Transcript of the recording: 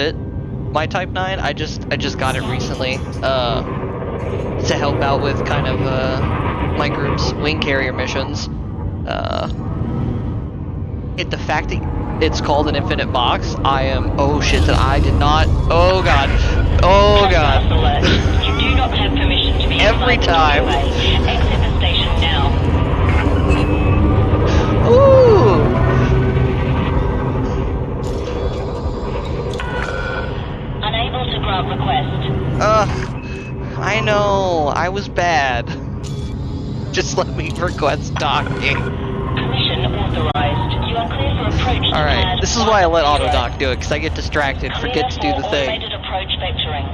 fit my Type 9. I just I just got it recently uh, to help out with kind of uh, my group's wing carrier missions. Uh, it, the fact that it's called an infinite box, I am oh shit that I did not. Oh god. Oh god. Every You Request. Ugh, I know, I was bad. Just let me request docking. Permission authorized. You are clear for approach Alright, this is why I let 120. AutoDock do it, because I get distracted, forget to do the thing. automated approach vectoring.